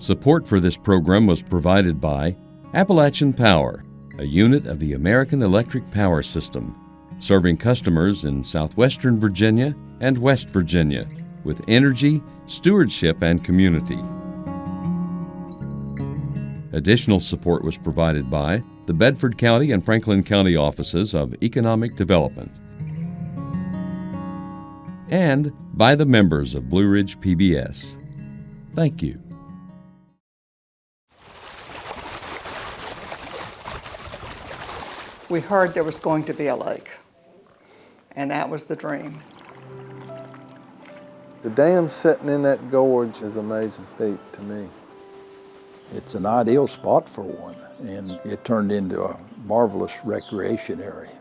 Support for this program was provided by Appalachian Power, a unit of the American Electric Power System, serving customers in southwestern Virginia and West Virginia with energy, stewardship, and community. Additional support was provided by the Bedford County and Franklin County offices of Economic Development and by the members of Blue Ridge PBS. Thank you. We heard there was going to be a lake, and that was the dream. The dam sitting in that gorge is amazing feat to me. It's an ideal spot for one, and it turned into a marvelous recreation area.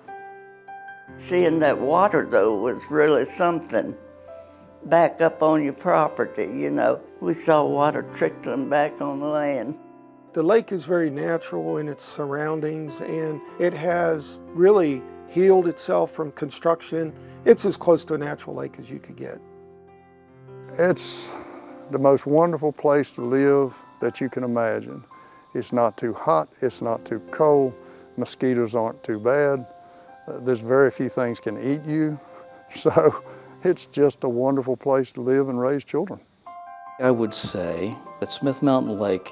Seeing that water, though, was really something. Back up on your property, you know. We saw water trickling back on the land. The lake is very natural in its surroundings and it has really healed itself from construction. It's as close to a natural lake as you could get. It's the most wonderful place to live that you can imagine. It's not too hot, it's not too cold, mosquitoes aren't too bad. Uh, there's very few things can eat you. So it's just a wonderful place to live and raise children. I would say that Smith Mountain Lake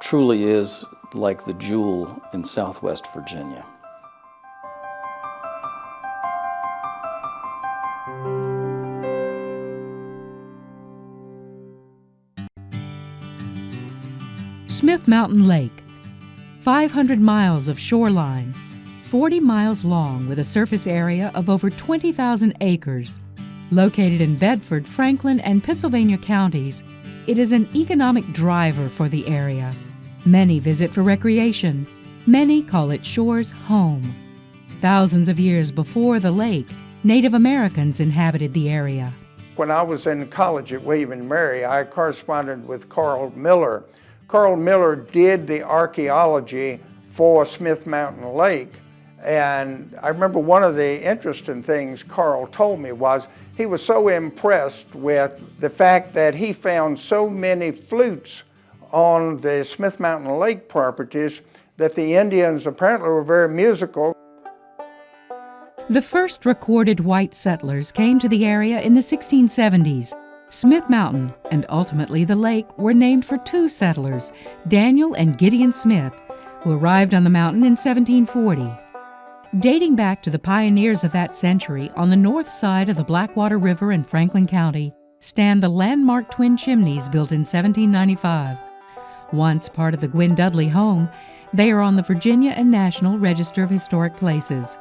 truly is like the jewel in southwest Virginia. Smith Mountain Lake, 500 miles of shoreline, 40 miles long with a surface area of over 20,000 acres. Located in Bedford, Franklin, and Pittsylvania counties, it is an economic driver for the area. Many visit for recreation. Many call it Shores home. Thousands of years before the lake, Native Americans inhabited the area. When I was in college at William and Mary, I corresponded with Carl Miller. Carl Miller did the archaeology for Smith Mountain Lake. And I remember one of the interesting things Carl told me was he was so impressed with the fact that he found so many flutes on the Smith Mountain Lake properties that the Indians apparently were very musical. The first recorded white settlers came to the area in the 1670s. Smith Mountain and ultimately the lake were named for two settlers, Daniel and Gideon Smith, who arrived on the mountain in 1740. Dating back to the pioneers of that century, on the north side of the Blackwater River in Franklin County stand the landmark twin chimneys built in 1795. Once part of the Gwynn Dudley home, they are on the Virginia and National Register of Historic Places.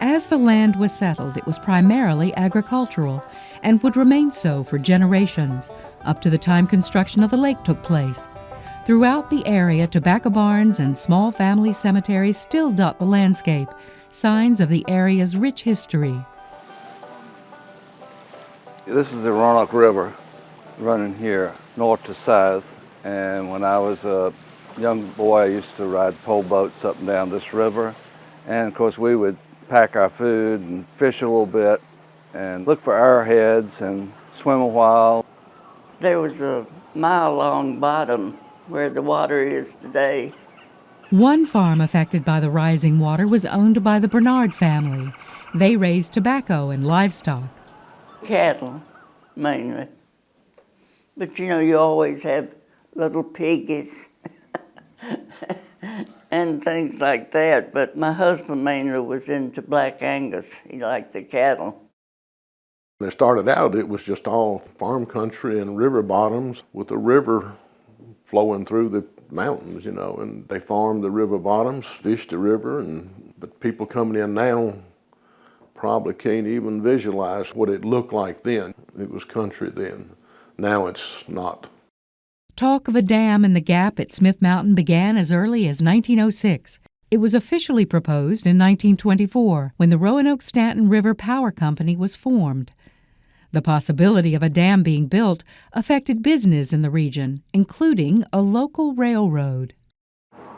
As the land was settled, it was primarily agricultural and would remain so for generations, up to the time construction of the lake took place. Throughout the area, tobacco barns and small family cemeteries still dot the landscape, signs of the area's rich history. This is the Roanoke River running here north to south. And when I was a young boy, I used to ride pole boats up and down this river. And of course, we would pack our food and fish a little bit and look for arrowheads and swim a while. There was a mile long bottom where the water is today. One farm affected by the rising water was owned by the Bernard family. They raised tobacco and livestock. Cattle, mainly. But you know, you always have little piggies and things like that. But my husband mainly was into Black Angus. He liked the cattle. When it started out, it was just all farm country and river bottoms with the river flowing through the mountains, you know, and they farmed the river bottoms, fished the river, and but people coming in now probably can't even visualize what it looked like then. It was country then. Now it's not. Talk of a dam in the gap at Smith Mountain began as early as 1906. It was officially proposed in 1924 when the Roanoke Staunton River Power Company was formed. The possibility of a dam being built affected business in the region, including a local railroad.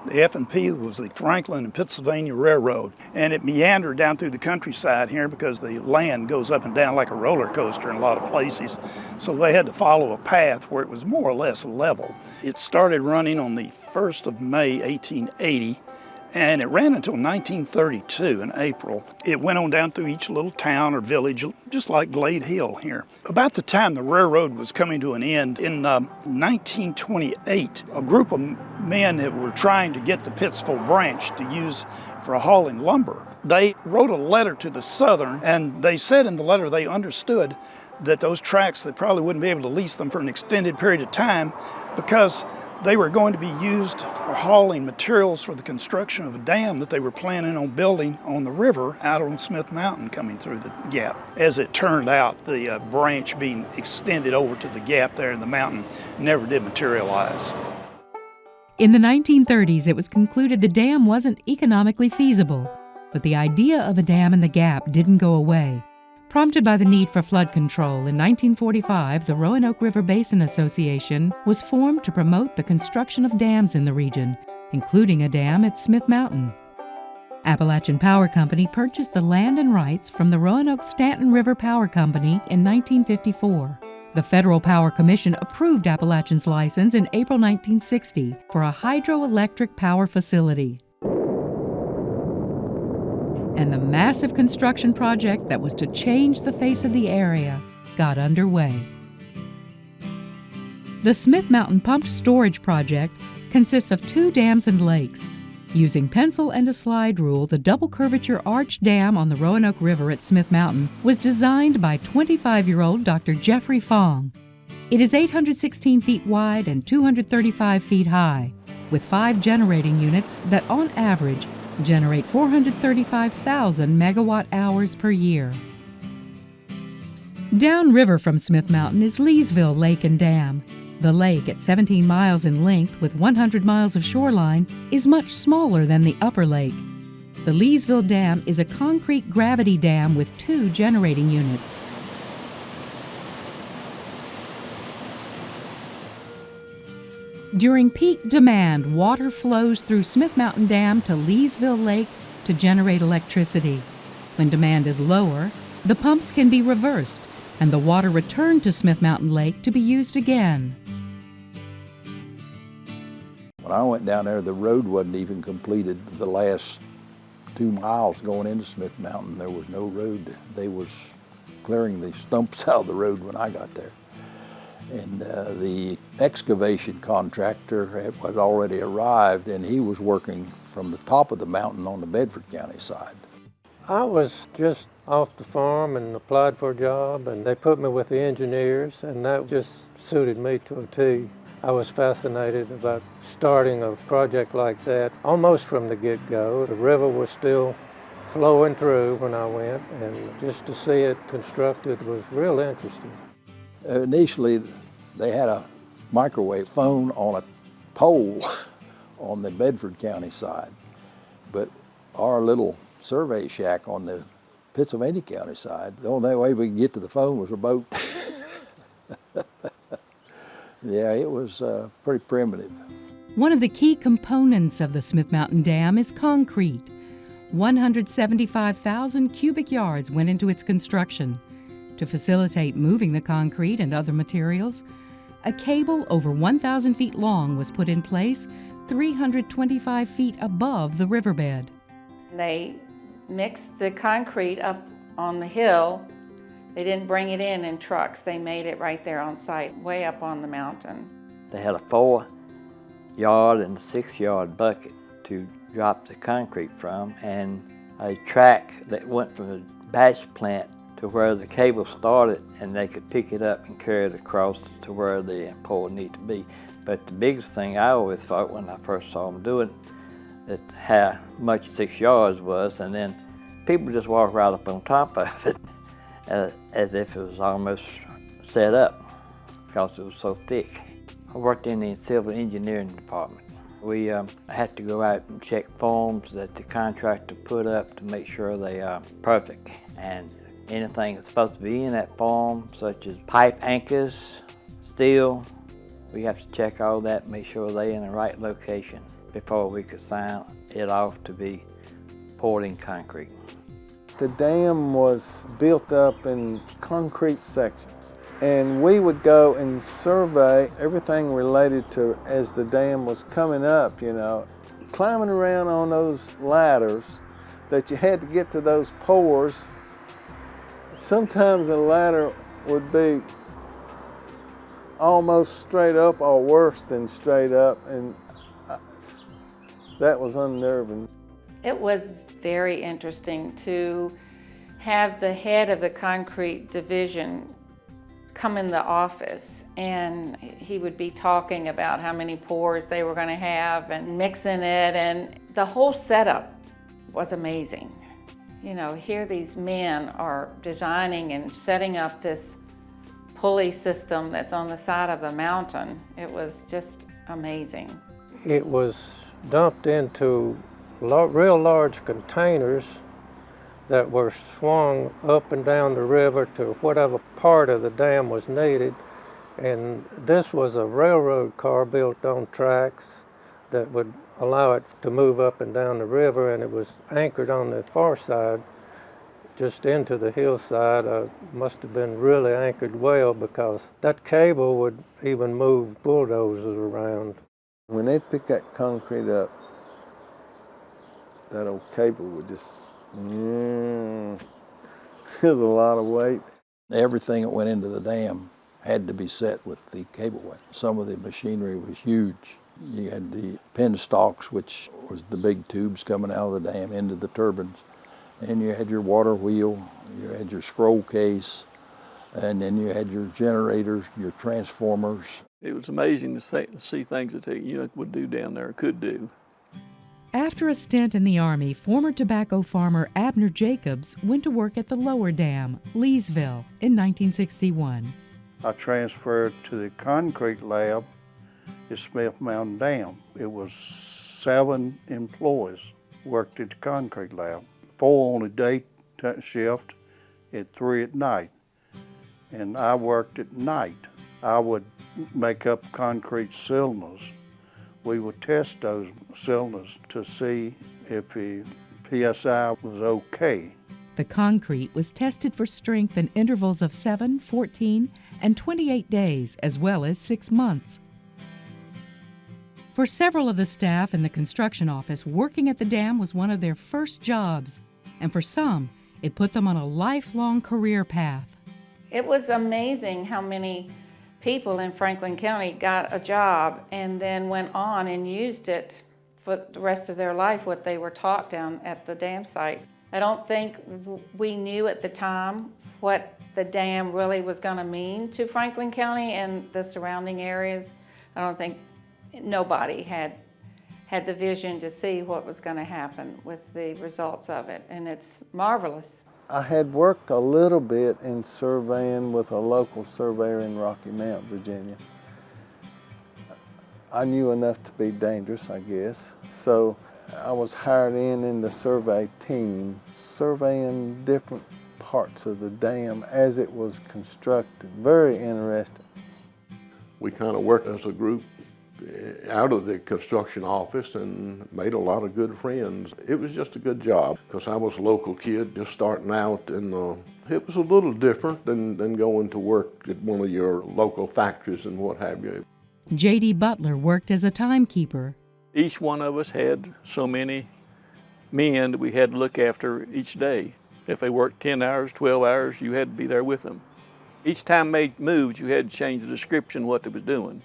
The F&P was the Franklin and Pittsylvania Railroad, and it meandered down through the countryside here because the land goes up and down like a roller coaster in a lot of places. So they had to follow a path where it was more or less level. It started running on the 1st of May 1880 and it ran until 1932 in April. It went on down through each little town or village, just like Glade Hill here. About the time the railroad was coming to an end in uh, 1928, a group of men that were trying to get the Pittsville branch to use for hauling lumber, they wrote a letter to the Southern and they said in the letter they understood that those tracks, they probably wouldn't be able to lease them for an extended period of time because they were going to be used for hauling materials for the construction of a dam that they were planning on building on the river out on Smith Mountain coming through the gap. As it turned out, the uh, branch being extended over to the gap there in the mountain never did materialize. In the 1930s, it was concluded the dam wasn't economically feasible, but the idea of a dam in the gap didn't go away. Prompted by the need for flood control, in 1945 the Roanoke River Basin Association was formed to promote the construction of dams in the region, including a dam at Smith Mountain. Appalachian Power Company purchased the land and rights from the Roanoke Staunton River Power Company in 1954. The Federal Power Commission approved Appalachian's license in April 1960 for a hydroelectric power facility and the massive construction project that was to change the face of the area got underway. The Smith Mountain Pumped Storage Project consists of two dams and lakes. Using pencil and a slide rule, the double curvature arch dam on the Roanoke River at Smith Mountain was designed by 25 year old Dr. Jeffrey Fong. It is 816 feet wide and 235 feet high, with five generating units that, on average, generate 435,000 megawatt hours per year. Downriver from Smith Mountain is Leesville Lake and Dam. The lake, at 17 miles in length with 100 miles of shoreline, is much smaller than the upper lake. The Leesville Dam is a concrete gravity dam with two generating units. During peak demand, water flows through Smith Mountain Dam to Leesville Lake to generate electricity. When demand is lower, the pumps can be reversed and the water returned to Smith Mountain Lake to be used again. When I went down there, the road wasn't even completed. The last two miles going into Smith Mountain, there was no road. They was clearing the stumps out of the road when I got there. And uh, the excavation contractor had already arrived and he was working from the top of the mountain on the Bedford County side. I was just off the farm and applied for a job and they put me with the engineers and that just suited me to a T. I was fascinated about starting a project like that almost from the get-go. The river was still flowing through when I went and just to see it constructed was real interesting. Initially, they had a microwave phone on a pole on the Bedford County side, but our little survey shack on the Pittsylvania County side, the only way we could get to the phone was a boat. yeah, it was uh, pretty primitive. One of the key components of the Smith Mountain Dam is concrete. 175,000 cubic yards went into its construction. To facilitate moving the concrete and other materials, a cable over 1,000 feet long was put in place 325 feet above the riverbed. They mixed the concrete up on the hill. They didn't bring it in in trucks. They made it right there on site, way up on the mountain. They had a four yard and six yard bucket to drop the concrete from and a track that went from the batch plant to where the cable started and they could pick it up and carry it across to where the pole needed to be. But the biggest thing I always thought when I first saw them do it, that how much six yards was, and then people just walk right up on top of it as, as if it was almost set up because it was so thick. I worked in the civil engineering department. We um, had to go out and check forms that the contractor put up to make sure they are perfect. And anything that's supposed to be in that form, such as pipe anchors, steel. We have to check all that, make sure they're in the right location. before we could sign it off to be poured in concrete. The dam was built up in concrete sections and we would go and survey everything related to as the dam was coming up, you know, climbing around on those ladders that you had to get to those pours. Sometimes a ladder would be almost straight up or worse than straight up and that was unnerving. It was very interesting to have the head of the concrete division come in the office and he would be talking about how many pours they were going to have and mixing it and the whole setup was amazing. You know, here these men are designing and setting up this pulley system that's on the side of the mountain. It was just amazing. It was dumped into real large containers that were swung up and down the river to whatever part of the dam was needed. And this was a railroad car built on tracks that would allow it to move up and down the river and it was anchored on the far side just into the hillside. Uh, must have been really anchored well because that cable would even move bulldozers around. When they pick that concrete up, that old cable would just, mm, there's a lot of weight. Everything that went into the dam had to be set with the cableway. Some of the machinery was huge. You had the penstocks, which was the big tubes coming out of the dam into the turbines. And you had your water wheel, you had your scroll case, and then you had your generators, your transformers. It was amazing to see things that they you know, would do down there, could do. After a stint in the Army, former tobacco farmer Abner Jacobs went to work at the lower dam, Leesville, in 1961. I transferred to the concrete lab at Smith Mountain Dam. It was seven employees worked at the concrete lab, four on a day shift at three at night. And I worked at night. I would make up concrete cylinders we would test those cylinders to see if the PSI was okay. The concrete was tested for strength in intervals of 7, 14, and 28 days, as well as six months. For several of the staff in the construction office, working at the dam was one of their first jobs, and for some, it put them on a lifelong career path. It was amazing how many people in Franklin County got a job and then went on and used it for the rest of their life, what they were taught down at the dam site. I don't think we knew at the time what the dam really was going to mean to Franklin County and the surrounding areas. I don't think nobody had had the vision to see what was going to happen with the results of it, and it's marvelous. I had worked a little bit in surveying with a local surveyor in Rocky Mount, Virginia. I knew enough to be dangerous, I guess. So I was hired in in the survey team, surveying different parts of the dam as it was constructed. Very interesting. We kind of worked as a group out of the construction office and made a lot of good friends. It was just a good job because I was a local kid just starting out and uh, it was a little different than, than going to work at one of your local factories and what have you. J.D. Butler worked as a timekeeper. Each one of us had so many men that we had to look after each day. If they worked 10 hours, 12 hours, you had to be there with them. Each time they moved, you had to change the description of what they was doing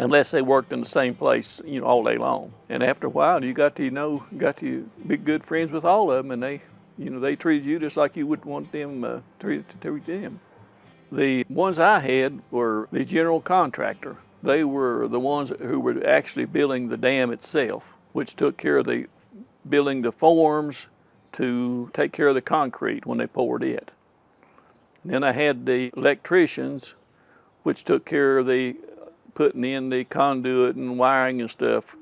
unless they worked in the same place, you know, all day long. And after a while, you got to you know, got to be good friends with all of them, and they, you know, they treated you just like you would want them uh, treated to treat them. The ones I had were the general contractor. They were the ones who were actually building the dam itself, which took care of the building the forms to take care of the concrete when they poured it. Then I had the electricians, which took care of the putting in the conduit and wiring and stuff,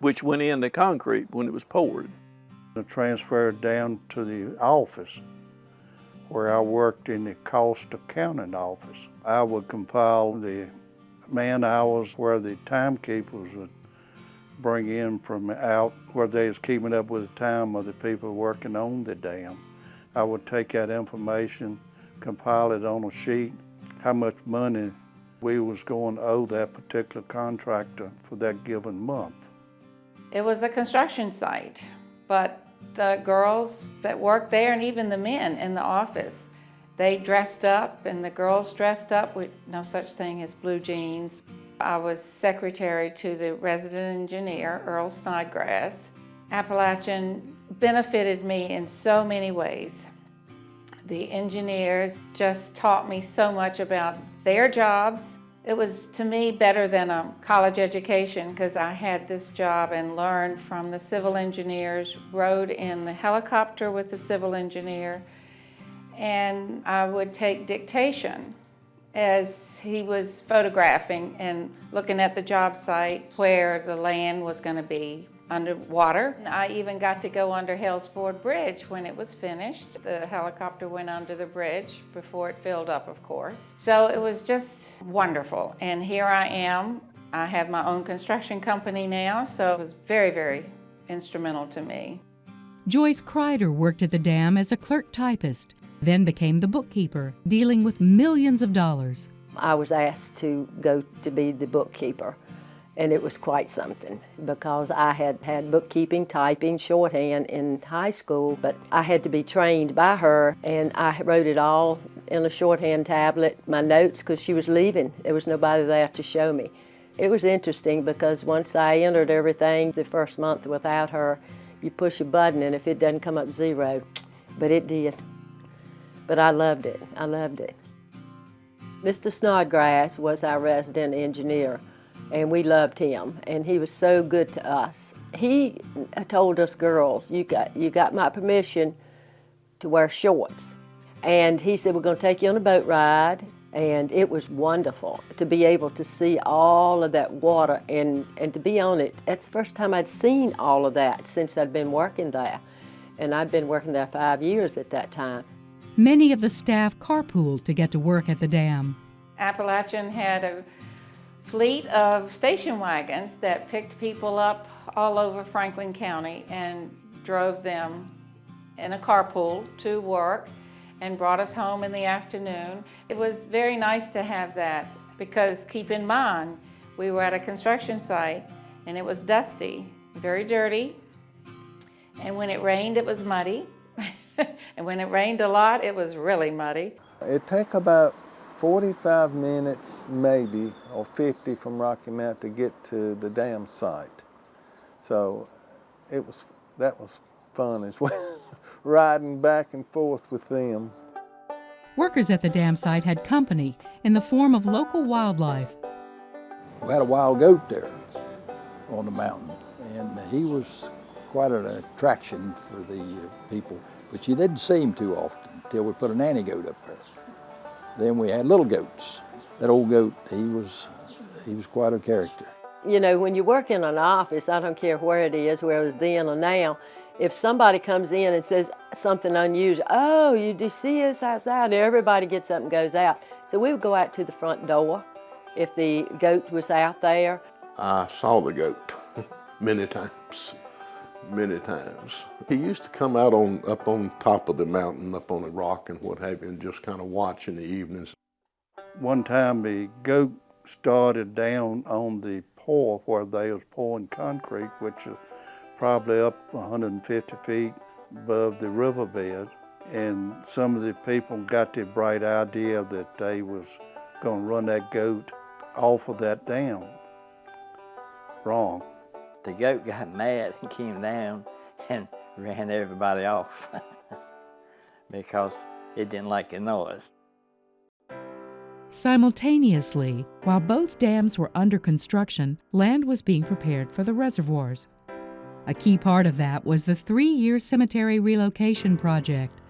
which went in the concrete when it was poured. I transferred down to the office where I worked in the cost accounting office. I would compile the man hours where the timekeepers would bring in from out where they was keeping up with the time of the people working on the dam. I would take that information, compile it on a sheet, how much money we was going to owe that particular contractor for that given month. It was a construction site, but the girls that worked there and even the men in the office, they dressed up and the girls dressed up with no such thing as blue jeans. I was secretary to the resident engineer, Earl Snodgrass. Appalachian benefited me in so many ways. The engineers just taught me so much about their jobs. It was, to me, better than a college education because I had this job and learned from the civil engineers, rode in the helicopter with the civil engineer, and I would take dictation as he was photographing and looking at the job site where the land was going to be underwater. I even got to go under Hales Ford Bridge when it was finished. The helicopter went under the bridge before it filled up, of course. So it was just wonderful. And here I am. I have my own construction company now, so it was very, very instrumental to me. Joyce Kreider worked at the dam as a clerk typist, then became the bookkeeper, dealing with millions of dollars. I was asked to go to be the bookkeeper and it was quite something because I had had bookkeeping, typing, shorthand in high school, but I had to be trained by her and I wrote it all in a shorthand tablet, my notes, because she was leaving. There was nobody there to show me. It was interesting because once I entered everything the first month without her, you push a button and if it doesn't come up zero, but it did. But I loved it, I loved it. Mr. Snodgrass was our resident engineer and we loved him and he was so good to us. He told us girls, you got, you got my permission to wear shorts. And he said, we're gonna take you on a boat ride and it was wonderful to be able to see all of that water and, and to be on it. That's the first time I'd seen all of that since I'd been working there. And I'd been working there five years at that time. Many of the staff carpooled to get to work at the dam. Appalachian had a fleet of station wagons that picked people up all over Franklin County and drove them in a carpool to work and brought us home in the afternoon. It was very nice to have that because keep in mind, we were at a construction site and it was dusty, very dirty, and when it rained, it was muddy. and when it rained a lot, it was really muddy. It took about 45 minutes maybe, or 50 from Rocky Mount to get to the dam site. So it was, that was fun as well, riding back and forth with them. Workers at the dam site had company in the form of local wildlife. We had a wild goat there on the mountain, and he was quite an attraction for the people, but you didn't see him too often until we put a nanny goat up there. Then we had little goats. That old goat, he was, he was quite a character. You know, when you work in an office, I don't care where it is, where it was then or now, if somebody comes in and says something unusual, oh, you do see us outside, everybody gets up and goes out. So we would go out to the front door if the goat was out there. I saw the goat many times many times. He used to come out on up on top of the mountain, up on a rock and what have you, and just kind of watch in the evenings. One time the goat started down on the pour where they was pouring concrete, which is probably up 150 feet above the riverbed. And some of the people got the bright idea that they was going to run that goat off of that dam. Wrong the goat got mad and came down and ran everybody off because it didn't like the noise. Simultaneously, while both dams were under construction, land was being prepared for the reservoirs. A key part of that was the three year cemetery relocation project.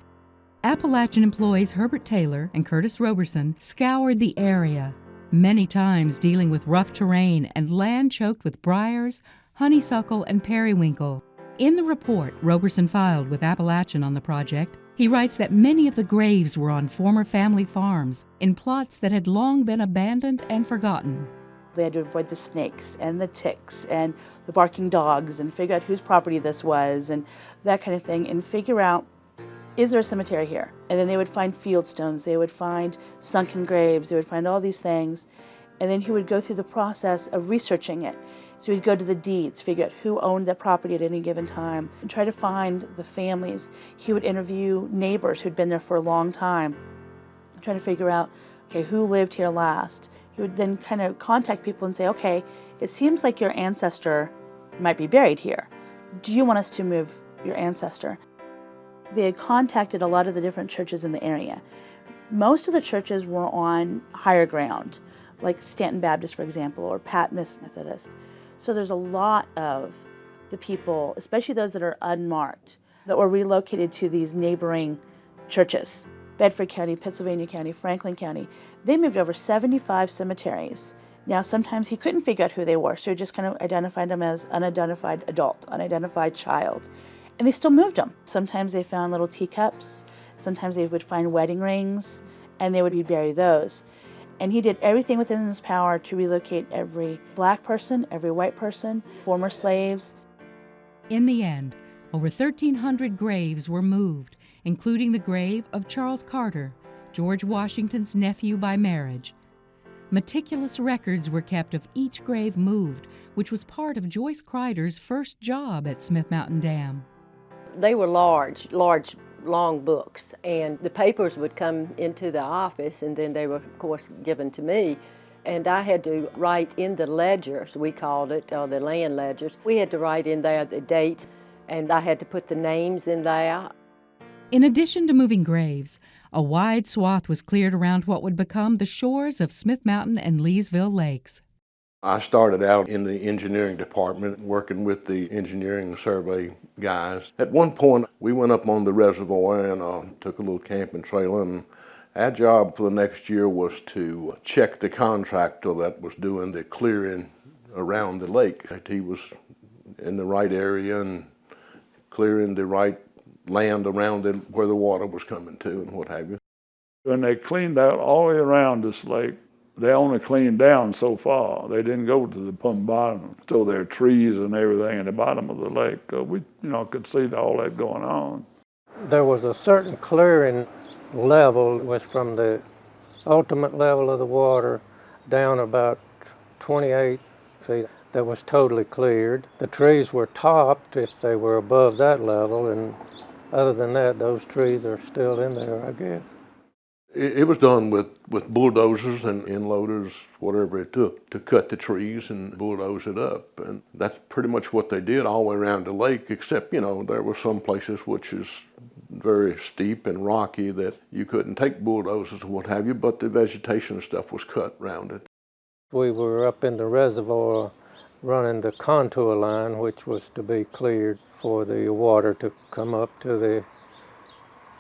Appalachian employees Herbert Taylor and Curtis Roberson scoured the area, many times dealing with rough terrain and land choked with briars, honeysuckle, and periwinkle. In the report Roberson filed with Appalachian on the project, he writes that many of the graves were on former family farms, in plots that had long been abandoned and forgotten. They had to avoid the snakes and the ticks and the barking dogs and figure out whose property this was and that kind of thing and figure out is there a cemetery here? And then they would find field stones, they would find sunken graves, they would find all these things. And then he would go through the process of researching it. So he'd go to the deeds, figure out who owned that property at any given time, and try to find the families. He would interview neighbors who'd been there for a long time, try to figure out, okay, who lived here last. He would then kind of contact people and say, okay, it seems like your ancestor might be buried here. Do you want us to move your ancestor? They had contacted a lot of the different churches in the area. Most of the churches were on higher ground, like Stanton Baptist, for example, or Patmos Methodist. So there's a lot of the people, especially those that are unmarked, that were relocated to these neighboring churches. Bedford County, Pittsylvania County, Franklin County. They moved over 75 cemeteries. Now, sometimes he couldn't figure out who they were, so he just kind of identified them as unidentified adult, unidentified child and they still moved them. Sometimes they found little teacups, sometimes they would find wedding rings, and they would be bury those. And he did everything within his power to relocate every black person, every white person, former slaves. In the end, over 1,300 graves were moved, including the grave of Charles Carter, George Washington's nephew by marriage. Meticulous records were kept of each grave moved, which was part of Joyce Kreider's first job at Smith Mountain Dam. They were large, large, long books, and the papers would come into the office, and then they were, of course, given to me. And I had to write in the ledgers, we called it, or the land ledgers. We had to write in there the dates, and I had to put the names in there. In addition to moving graves, a wide swath was cleared around what would become the shores of Smith Mountain and Leesville lakes. I started out in the engineering department working with the engineering survey guys. At one point, we went up on the reservoir and uh, took a little camping trailer and our job for the next year was to check the contractor that was doing the clearing around the lake. That he was in the right area and clearing the right land around it where the water was coming to and what have you. When they cleaned out all the way around this lake, they only cleaned down so far. They didn't go to the bottom. So there are trees and everything in the bottom of the lake. Uh, we, you know, could see all that going on. There was a certain clearing level, was from the ultimate level of the water down about 28 feet that was totally cleared. The trees were topped if they were above that level, and other than that, those trees are still in there, I guess. It, was done with, with bulldozers and end loaders, whatever it took, to cut the trees and bulldoze it up. And that's pretty much what they did all the way around the lake, except, you know, there were some places which is very steep and rocky that you couldn't take bulldozers or what have you, but the vegetation and stuff was cut around it. We were up in the reservoir running the contour line, which was to be cleared for the water to come up to the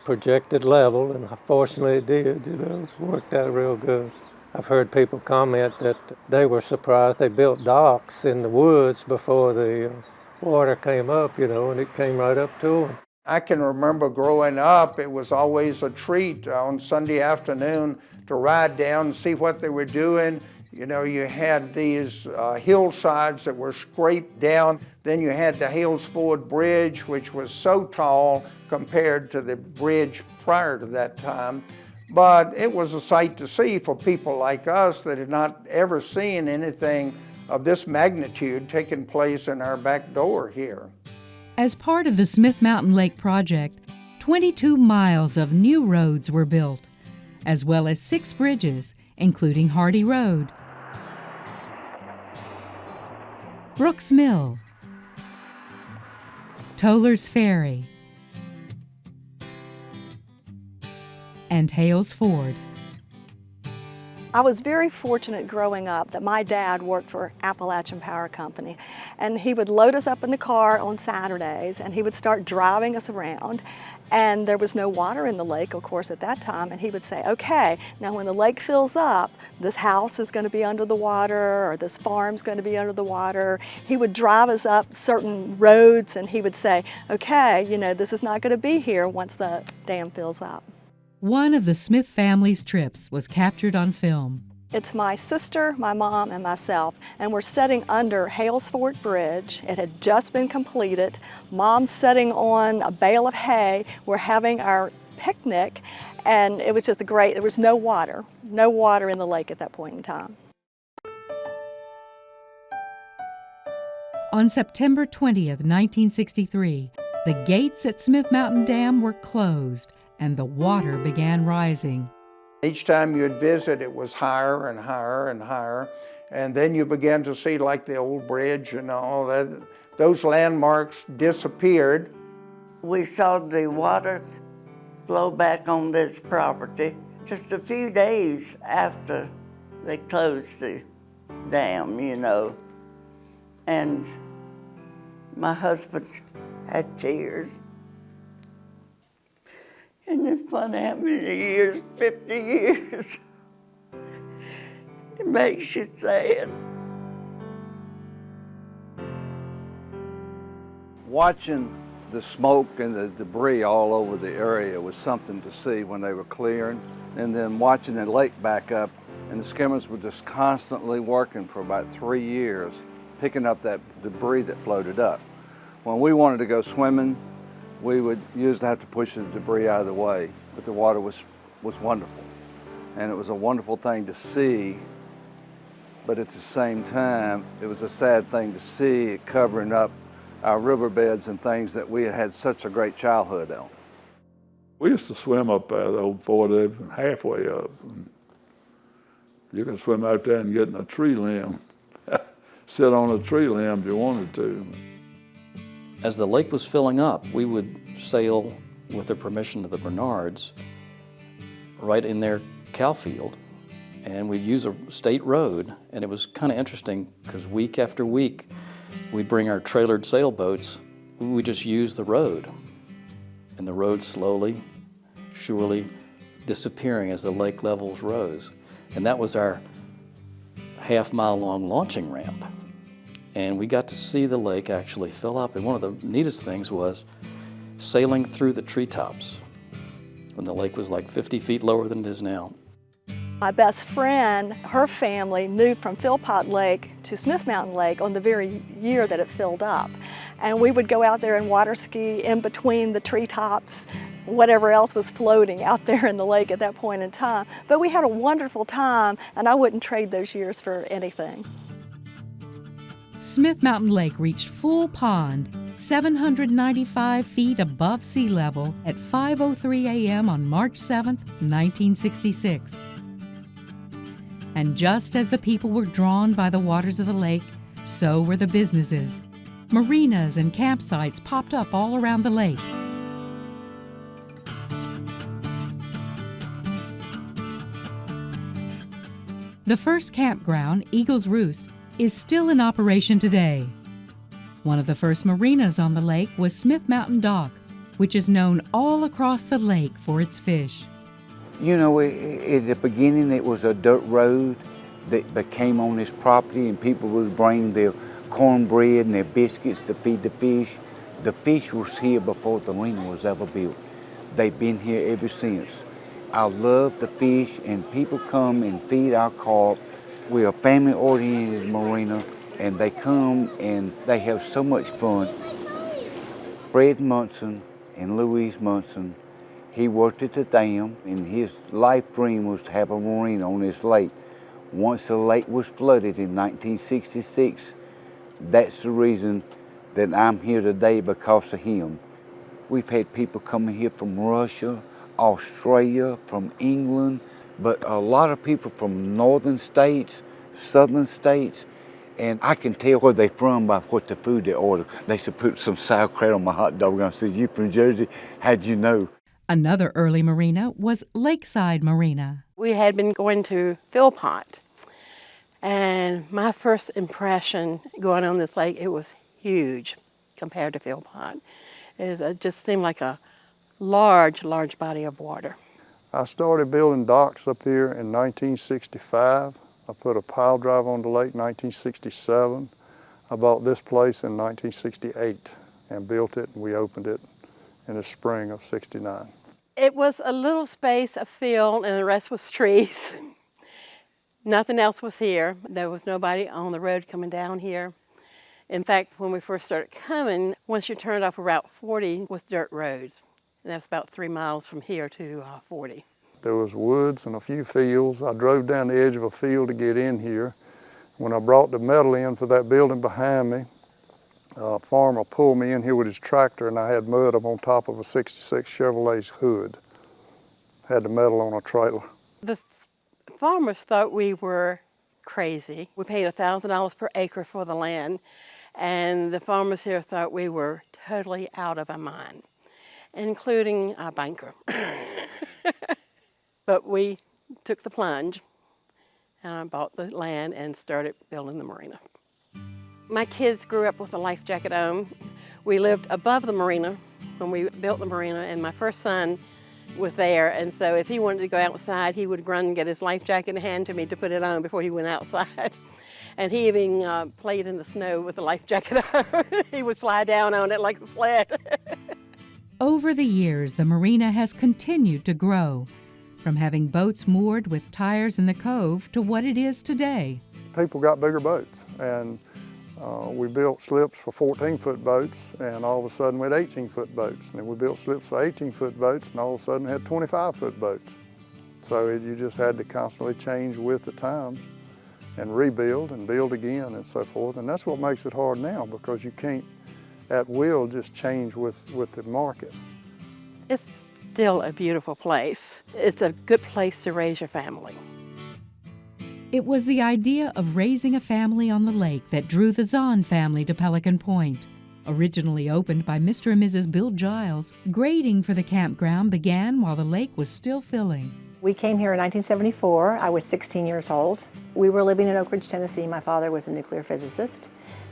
projected level, and fortunately it did, you know, worked out real good. I've heard people comment that they were surprised they built docks in the woods before the uh, water came up, you know, and it came right up to them. I can remember growing up, it was always a treat on Sunday afternoon to ride down and see what they were doing. You know, you had these uh, hillsides that were scraped down. Then you had the Hales Ford Bridge, which was so tall compared to the bridge prior to that time. But it was a sight to see for people like us that had not ever seen anything of this magnitude taking place in our back door here. As part of the Smith Mountain Lake project, 22 miles of new roads were built, as well as six bridges, including Hardy Road, Brooks Mill, Toller's Ferry, and Hales Ford. I was very fortunate growing up that my dad worked for Appalachian Power Company and he would load us up in the car on Saturdays and he would start driving us around and there was no water in the lake, of course, at that time. And he would say, okay, now when the lake fills up, this house is going to be under the water or this farm's going to be under the water. He would drive us up certain roads and he would say, okay, you know, this is not going to be here once the dam fills up. One of the Smith family's trips was captured on film. It's my sister, my mom, and myself, and we're sitting under Hales Ford Bridge. It had just been completed. Mom's sitting on a bale of hay. We're having our picnic, and it was just a great, there was no water, no water in the lake at that point in time. On September 20th, 1963, the gates at Smith Mountain Dam were closed and the water began rising. Each time you'd visit, it was higher and higher and higher. And then you began to see like the old bridge and all that. Those landmarks disappeared. We saw the water flow back on this property just a few days after they closed the dam, you know. And my husband had tears. And it's funny how many years, 50 years, it makes you sad. Watching the smoke and the debris all over the area was something to see when they were clearing. And then watching the lake back up, and the skimmers were just constantly working for about three years, picking up that debris that floated up. When we wanted to go swimming, we would usually have to push the debris out of the way, but the water was, was wonderful. And it was a wonderful thing to see, but at the same time, it was a sad thing to see it covering up our riverbeds and things that we had had such a great childhood on. We used to swim up there, old before they halfway up. You can swim out there and get in a tree limb, sit on a tree limb if you wanted to. As the lake was filling up, we would sail with the permission of the Bernards right in their cow field. And we'd use a state road, and it was kind of interesting because week after week, we'd bring our trailered sailboats, we just use the road. And the road slowly, surely disappearing as the lake levels rose. And that was our half mile long launching ramp. And we got to see the lake actually fill up. And one of the neatest things was sailing through the treetops when the lake was like 50 feet lower than it is now. My best friend, her family moved from Philpott Lake to Smith Mountain Lake on the very year that it filled up. And we would go out there and water ski in between the treetops, whatever else was floating out there in the lake at that point in time. But we had a wonderful time and I wouldn't trade those years for anything. Smith Mountain Lake reached full pond, 795 feet above sea level at 5.03 a.m. on March 7, 1966. And just as the people were drawn by the waters of the lake, so were the businesses. Marinas and campsites popped up all around the lake. The first campground, Eagle's Roost, is still in operation today. One of the first marinas on the lake was Smith Mountain Dock, which is known all across the lake for its fish. You know, at the beginning it was a dirt road that became on this property and people would bring their cornbread and their biscuits to feed the fish. The fish was here before the marina was ever built. They've been here ever since. I love the fish and people come and feed our carp. We're a family-oriented marina and they come and they have so much fun. Fred Munson and Louise Munson, he worked at the dam and his life dream was to have a marina on this lake. Once the lake was flooded in 1966, that's the reason that I'm here today because of him. We've had people coming here from Russia, Australia, from England, but a lot of people from northern states, southern states, and I can tell where they're from by what the food they order. They should put some sauerkraut on my hot dog. I said, you from Jersey? How'd you know? Another early marina was Lakeside Marina. We had been going to Philpott, and my first impression going on this lake, it was huge compared to Philpott. It uh, just seemed like a large, large body of water. I started building docks up here in 1965. I put a pile drive on the lake in 1967. I bought this place in 1968 and built it and we opened it in the spring of 69. It was a little space of field and the rest was trees. Nothing else was here. There was nobody on the road coming down here. In fact, when we first started coming, once you turned off of Route 40 was dirt roads. And that's about three miles from here to uh, 40. There was woods and a few fields. I drove down the edge of a field to get in here. When I brought the metal in for that building behind me, a farmer pulled me in here with his tractor and I had mud up on top of a 66 Chevrolet's hood. Had the metal on a trailer. The farmers thought we were crazy. We paid $1,000 per acre for the land and the farmers here thought we were totally out of our mind, including our banker. but we took the plunge and I bought the land and started building the marina. My kids grew up with a life jacket on. We lived above the marina when we built the marina and my first son was there and so if he wanted to go outside he would run and get his life jacket and hand to me to put it on before he went outside. And he even uh, played in the snow with the life jacket on. he would slide down on it like a sled. Over the years, the marina has continued to grow, from having boats moored with tires in the cove to what it is today. People got bigger boats and uh, we built slips for 14-foot boats and all of a sudden we had 18-foot boats. And then we built slips for 18-foot boats and all of a sudden had 25-foot boats. So it, you just had to constantly change with the times and rebuild and build again and so forth. And that's what makes it hard now because you can't at will just change with, with the market. It's still a beautiful place. It's a good place to raise your family. It was the idea of raising a family on the lake that drew the Zahn family to Pelican Point. Originally opened by Mr. and Mrs. Bill Giles, grading for the campground began while the lake was still filling. We came here in 1974. I was 16 years old. We were living in Oak Ridge, Tennessee. My father was a nuclear physicist,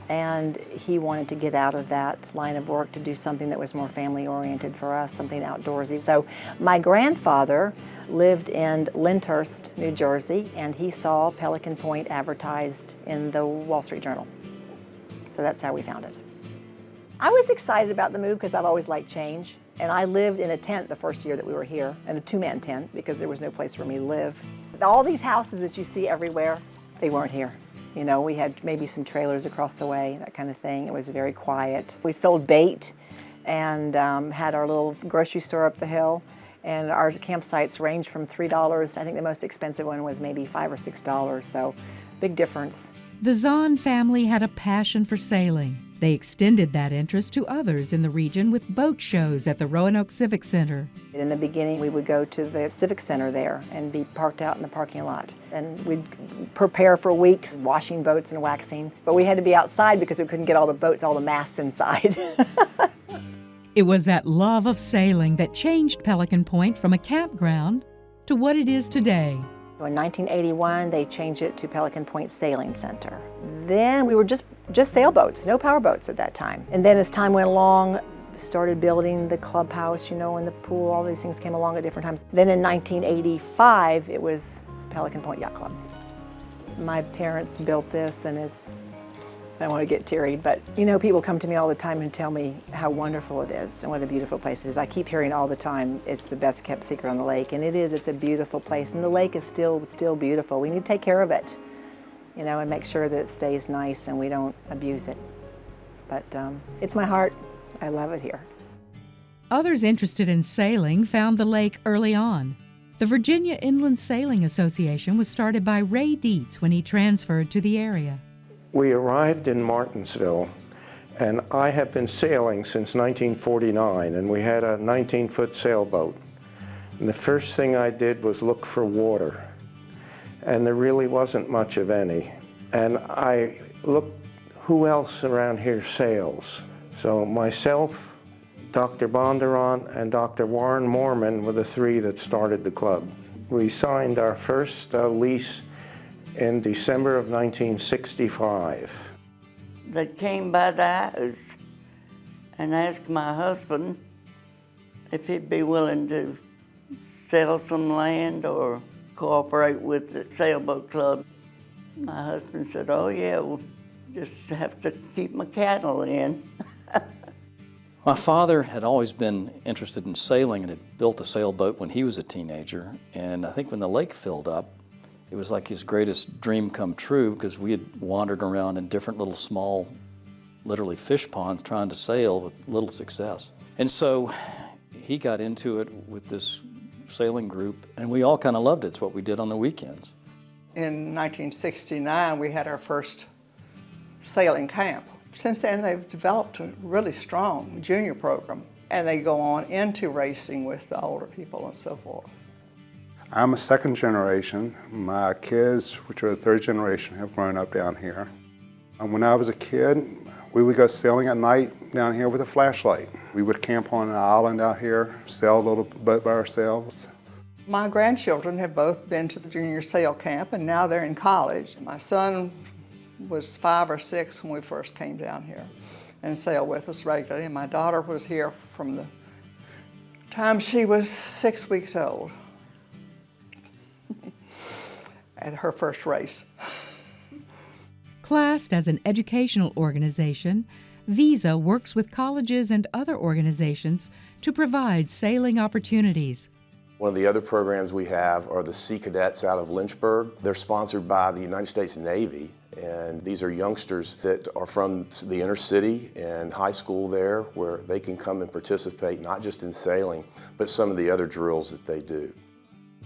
and he wanted to get out of that line of work to do something that was more family-oriented for us, something outdoorsy. So my grandfather lived in Lyndhurst, New Jersey, and he saw Pelican Point advertised in the Wall Street Journal. So that's how we found it. I was excited about the move because I've always liked change. And I lived in a tent the first year that we were here, in a two-man tent, because there was no place for me to live. All these houses that you see everywhere, they weren't here. You know, we had maybe some trailers across the way, that kind of thing. It was very quiet. We sold bait and um, had our little grocery store up the hill. And our campsites ranged from $3, I think the most expensive one was maybe 5 or $6, so big difference. The Zahn family had a passion for sailing. They extended that interest to others in the region with boat shows at the Roanoke Civic Center. In the beginning, we would go to the Civic Center there and be parked out in the parking lot. And we'd prepare for weeks, washing boats and waxing. But we had to be outside because we couldn't get all the boats, all the masts inside. it was that love of sailing that changed Pelican Point from a campground to what it is today. In 1981, they changed it to Pelican Point Sailing Center. Then we were just, just sailboats, no powerboats at that time. And then as time went along, started building the clubhouse, you know, and the pool, all these things came along at different times. Then in 1985, it was Pelican Point Yacht Club. My parents built this and it's I want to get teary, but you know, people come to me all the time and tell me how wonderful it is and what a beautiful place it is. I keep hearing all the time it's the best kept secret on the lake, and it is. It's a beautiful place, and the lake is still still beautiful. We need to take care of it, you know, and make sure that it stays nice and we don't abuse it. But um, it's my heart. I love it here. Others interested in sailing found the lake early on. The Virginia Inland Sailing Association was started by Ray Dietz when he transferred to the area. We arrived in Martinsville and I have been sailing since 1949 and we had a 19-foot sailboat. And the first thing I did was look for water and there really wasn't much of any. And I looked, who else around here sails? So myself, Dr. Bondurant, and Dr. Warren Moorman were the three that started the club. We signed our first uh, lease in December of 1965. They came by the house and asked my husband if he'd be willing to sell some land or cooperate with the sailboat club. My husband said, oh yeah, we'll just have to keep my cattle in. my father had always been interested in sailing and had built a sailboat when he was a teenager. And I think when the lake filled up, It was like his greatest dream come true because we had wandered around in different little small, literally fish ponds trying to sail with little success. And so he got into it with this sailing group, and we all kind of loved it. It's what we did on the weekends. In 1969, we had our first sailing camp. Since then, they've developed a really strong junior program, and they go on into racing with the older people and so forth. I'm a second generation. My kids, which are the third generation, have grown up down here. And when I was a kid, we would go sailing at night down here with a flashlight. We would camp on an island out here, sail a little boat by ourselves. My grandchildren have both been to the junior sail camp and now they're in college. My son was five or six when we first came down here and sailed with us regularly. And my daughter was here from the time she was six weeks old at her first race. Classed as an educational organization, VISA works with colleges and other organizations to provide sailing opportunities. One of the other programs we have are the Sea Cadets out of Lynchburg. They're sponsored by the United States Navy and these are youngsters that are from the inner city and high school there where they can come and participate not just in sailing but some of the other drills that they do.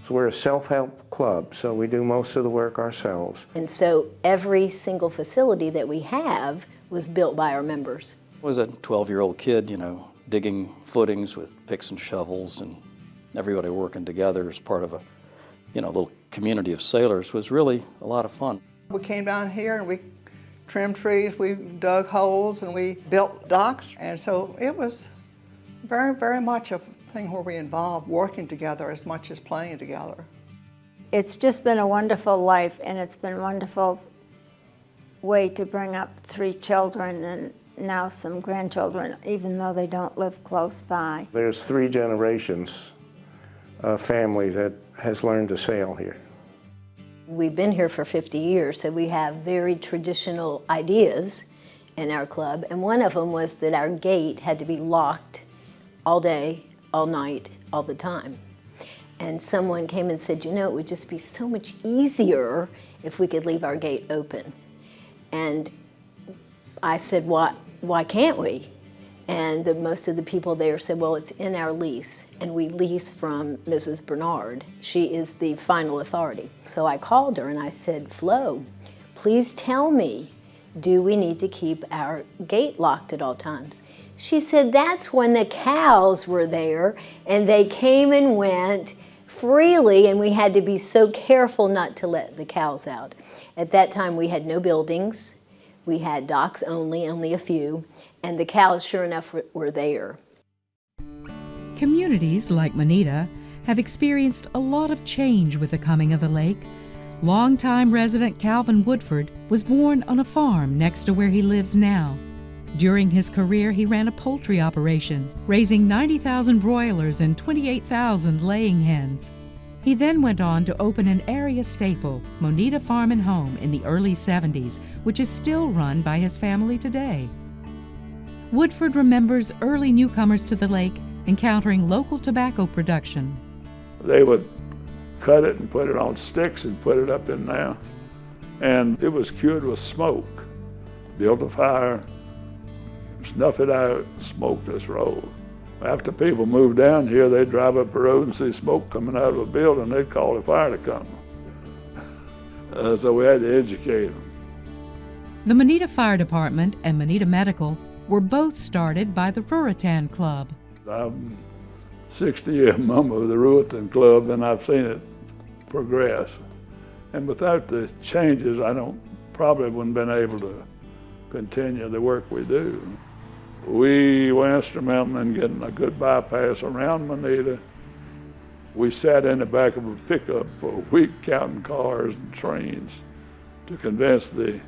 So we're a self-help club, so we do most of the work ourselves. And so every single facility that we have was built by our members. I was a 12-year-old kid, you know, digging footings with picks and shovels and everybody working together as part of a, you know, little community of sailors was really a lot of fun. We came down here and we trimmed trees, we dug holes and we built docks. And so it was very, very much a thing where we involve working together as much as playing together. It's just been a wonderful life and it's been a wonderful way to bring up three children and now some grandchildren, even though they don't live close by. There's three generations of family that has learned to sail here. We've been here for 50 years, so we have very traditional ideas in our club, and one of them was that our gate had to be locked all day, all night, all the time. And someone came and said, you know, it would just be so much easier if we could leave our gate open. And I said, why, why can't we? And the, most of the people there said, well, it's in our lease, and we lease from Mrs. Bernard. She is the final authority. So I called her and I said, Flo, please tell me, do we need to keep our gate locked at all times? She said, that's when the cows were there, and they came and went freely, and we had to be so careful not to let the cows out. At that time, we had no buildings. We had docks only, only a few, and the cows, sure enough, were there. Communities like Moneta have experienced a lot of change with the coming of the lake. Longtime resident Calvin Woodford was born on a farm next to where he lives now. During his career, he ran a poultry operation, raising 90,000 broilers and 28,000 laying hens. He then went on to open an area staple, Moneta Farm and Home, in the early 70s, which is still run by his family today. Woodford remembers early newcomers to the lake encountering local tobacco production. They would cut it and put it on sticks and put it up in there. And it was cured with smoke. Built a fire, snuff it out, smoke this road. After people moved down here, they'd drive up the road and see smoke coming out of a building, they'd call the fire department. Uh, so we had to educate them. The Moneta Fire Department and Moneta Medical were both started by the Ruritan Club. I'm 60 year member of the Ruritan Club and I've seen it progress. And without the changes, I don't probably wouldn't been able to continue the work we do. We were instrumental in getting a good bypass around Moneta. We sat in the back of a pickup for a week counting cars and trains to convince the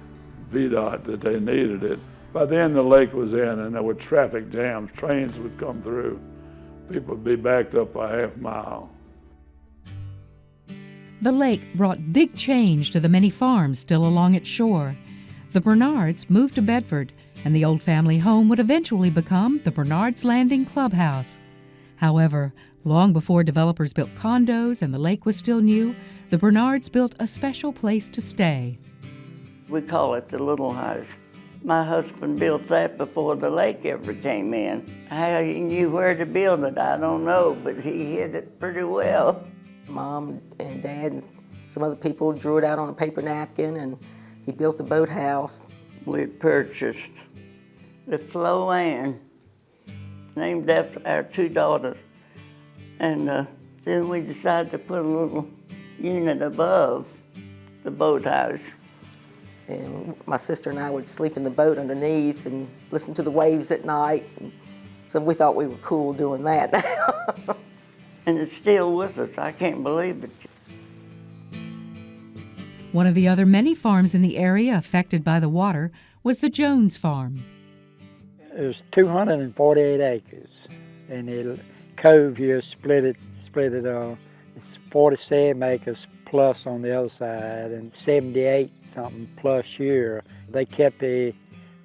VDOT that they needed it. By then the lake was in and there were traffic jams. Trains would come through. People would be backed up a half mile. The lake brought big change to the many farms still along its shore. The Bernards moved to Bedford, and the old family home would eventually become the Bernards Landing Clubhouse. However, long before developers built condos and the lake was still new, the Bernards built a special place to stay. We call it the Little House. My husband built that before the lake ever came in. How he knew where to build it, I don't know, but he hid it pretty well. Mom and Dad and some other people drew it out on a paper napkin and he built the boathouse. We purchased the Flo Ann, named after our two daughters. And uh, then we decided to put a little unit above the boathouse. And my sister and I would sleep in the boat underneath and listen to the waves at night. So we thought we were cool doing that. and it's still with us. I can't believe it. One of the other many farms in the area affected by the water was the Jones Farm. There's 248 acres, and the cove here split it, split it uh, it's 47 acres plus on the other side, and 78 something plus here. They kept the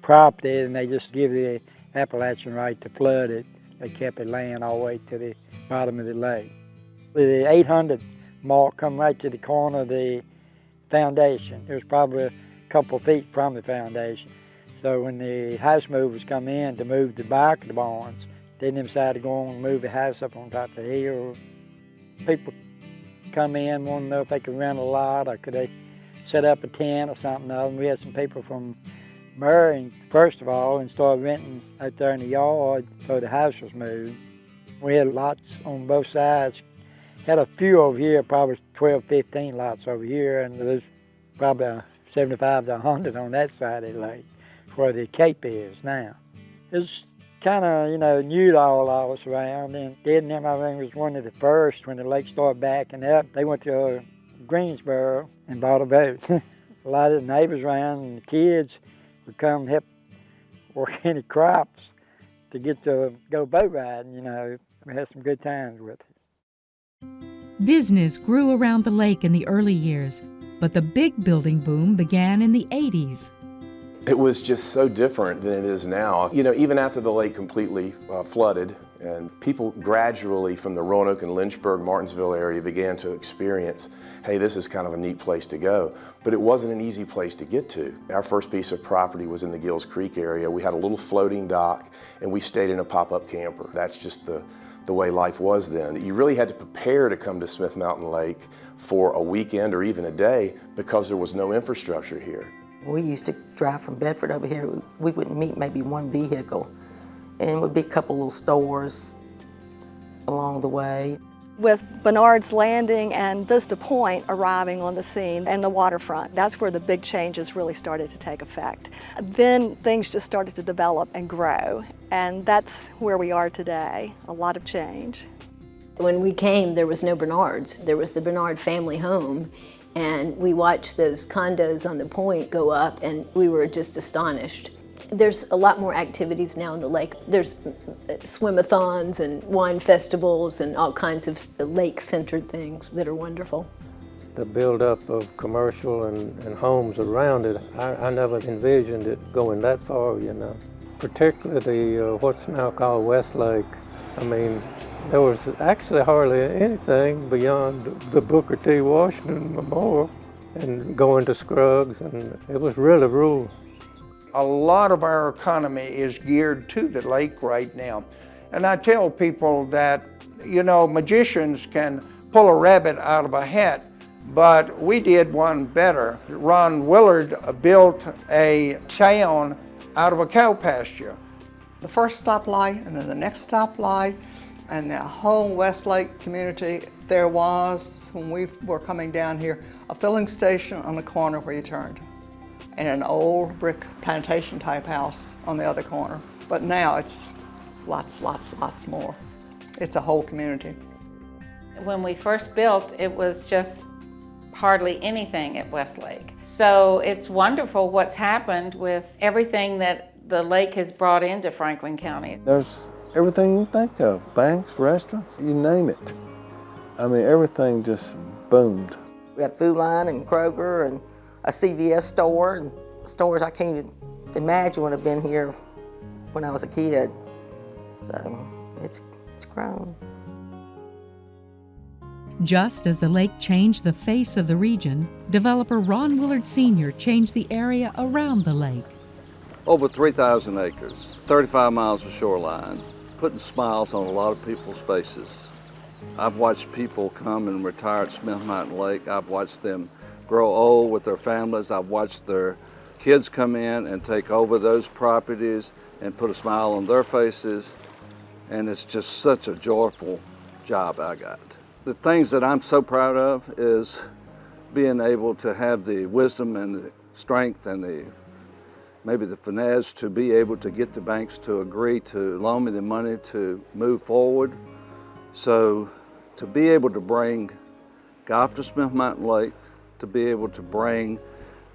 property, and they just give the Appalachian right to flood it. They kept it laying all the way to the bottom of the lake. The 800 mark come right to the corner of the foundation. It was probably a couple feet from the foundation. So when the house movers come in to move the back of the barns, they decide to go on and move the house up on top of the hill. People come in, want to know if they could rent a lot or could they set up a tent or something. And we had some people from Murray, first of all, and started renting out there in the yard so the house was moved. We had lots on both sides had a few over here, probably 12, 15 lots over here, and there's probably 75 to 100 on that side of the lake, where the Cape is now. It's kind of, you know, new to all of us around, and I think, was one of the first when the lake started backing up. They went to uh, Greensboro and bought a boat. a lot of the neighbors around and the kids would come help work any crops to get to go boat riding, you know. We had some good times with it. Business grew around the lake in the early years, but the big building boom began in the 80s. It was just so different than it is now. You know, even after the lake completely uh, flooded and people gradually from the Roanoke and Lynchburg, Martinsville area began to experience, hey, this is kind of a neat place to go. But it wasn't an easy place to get to. Our first piece of property was in the Gills Creek area. We had a little floating dock and we stayed in a pop-up camper. That's just the, the way life was then. You really had to prepare to come to Smith Mountain Lake for a weekend or even a day because there was no infrastructure here. We used to drive from Bedford over here. We would meet maybe one vehicle and it would be a couple little stores along the way. With Bernard's Landing and Vista Point arriving on the scene and the waterfront, that's where the big changes really started to take effect. Then things just started to develop and grow, and that's where we are today, a lot of change. When we came, there was no Bernards. There was the Bernard family home, and we watched those condos on the point go up, and we were just astonished. There's a lot more activities now in the lake. There's swimathons and wine festivals and all kinds of lake-centered things that are wonderful. The buildup of commercial and, and homes around it, I, I, never envisioned it going that far, you know. Particularly uh, what's now called Westlake. I mean, there was actually hardly anything beyond the Booker T. Washington Memorial and going to Scruggs, and it was really rural. A lot of our economy is geared to the lake right now. And I tell people that, you know, magicians can pull a rabbit out of a hat, but we did one better. Ron Willard built a town out of a cow pasture. The first stoplight and then the next stoplight and the whole Westlake community, there was, when we were coming down here, a filling station on the corner where you turned and an old brick plantation type house on the other corner. But now it's lots, lots, lots more. It's a whole community. When we first built, it was just hardly anything at Westlake. So it's wonderful what's happened with everything that the lake has brought into Franklin County. There's everything you think of, banks, restaurants, you name it. I mean, everything just boomed. We had Food Lion and Kroger and a CVS store and stores I can't even imagine would have been here when I was a kid. So it's, it's grown. Just as the lake changed the face of the region, developer Ron Willard Sr. changed the area around the lake. Over 3,000 acres, 35 miles of shoreline, putting smiles on a lot of people's faces. I've watched people come and retire at Smith Mountain Lake. I've watched them grow old with their families. I've watched their kids come in and take over those properties and put a smile on their faces. And it's just such a joyful job I got. The things that I'm so proud of is being able to have the wisdom and the strength and the maybe the finesse to be able to get the banks to agree to loan me the money to move forward. So to be able to bring golf to Smith Mountain Lake, to be able to bring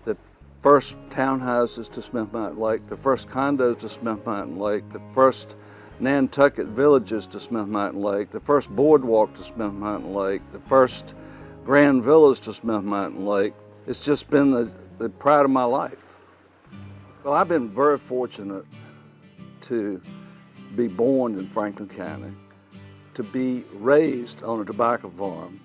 the first townhouses to Smith Mountain Lake, the first condos to Smith Mountain Lake, the first Nantucket villages to Smith Mountain Lake, the first boardwalk to Smith Mountain Lake, the first grand villas to Smith Mountain Lake. It's just been the, the pride of my life. Well, I've been very fortunate to be born in Franklin County, to be raised on a tobacco farm,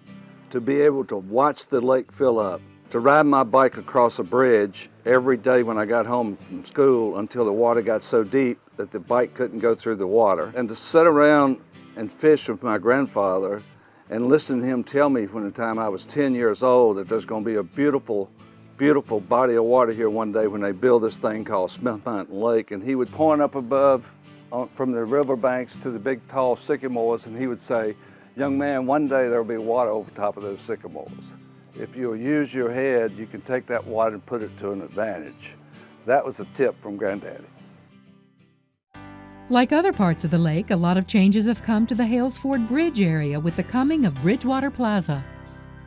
to be able to watch the lake fill up, to ride my bike across a bridge every day when I got home from school until the water got so deep that the bike couldn't go through the water, and to sit around and fish with my grandfather and listen to him tell me when the time I was 10 years old that there's going to be a beautiful beautiful body of water here one day when they build this thing called Smith Mountain Lake. And he would point up above on, from the riverbanks to the big tall sycamores and he would say, young man, one day there'll be water over top of those sycamores. If you'll use your head, you can take that water and put it to an advantage. That was a tip from Granddaddy. Like other parts of the lake, a lot of changes have come to the Hales Ford Bridge area with the coming of Bridgewater Plaza.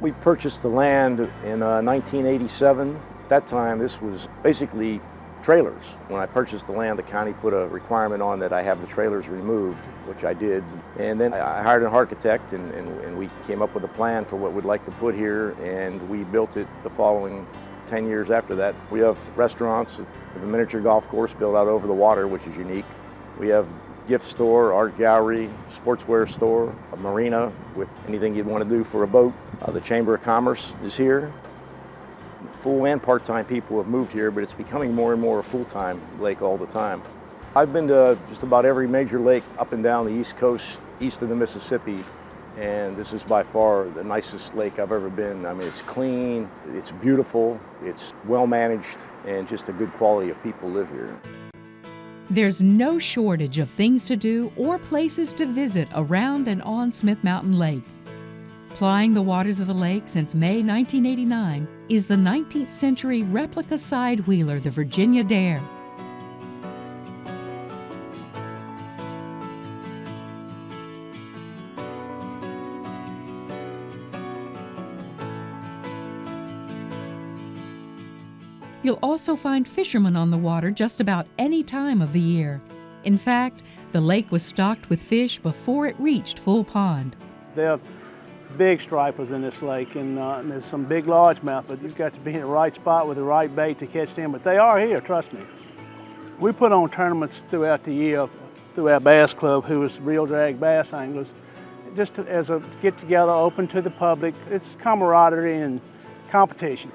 We purchased the land in uh, 1987. At that time, this was basically trailers. When I purchased the land, the county put a requirement on that I have the trailers removed, which I did. And then I hired an architect and, and, and we came up with a plan for what we'd like to put here and we built it the following 10 years after that. We have restaurants, we have a miniature golf course built out over the water, which is unique. We have gift store, art gallery, sportswear store, a marina with anything you'd want to do for a boat. Uh, the Chamber of Commerce is here. Full and part-time people have moved here, but it's becoming more and more a full-time lake all the time. I've been to just about every major lake up and down the east coast, east of the Mississippi, and this is by far the nicest lake I've ever been. I mean, it's clean, it's beautiful, it's well managed, and just a good quality of people live here. There's no shortage of things to do or places to visit around and on Smith Mountain Lake. Plying the waters of the lake since May 1989 is the 19th century replica side wheeler, the Virginia Dare. You'll also find fishermen on the water just about any time of the year. In fact, the lake was stocked with fish before it reached full pond. There are big stripers in this lake, and, uh, and there's some big largemouth, but you've got to be in the right spot with the right bait to catch them. But they are here, trust me. We put on tournaments throughout the year through our bass club, who is real Drag Bass Anglers, just to, as a get together, open to the public. It's camaraderie and competition.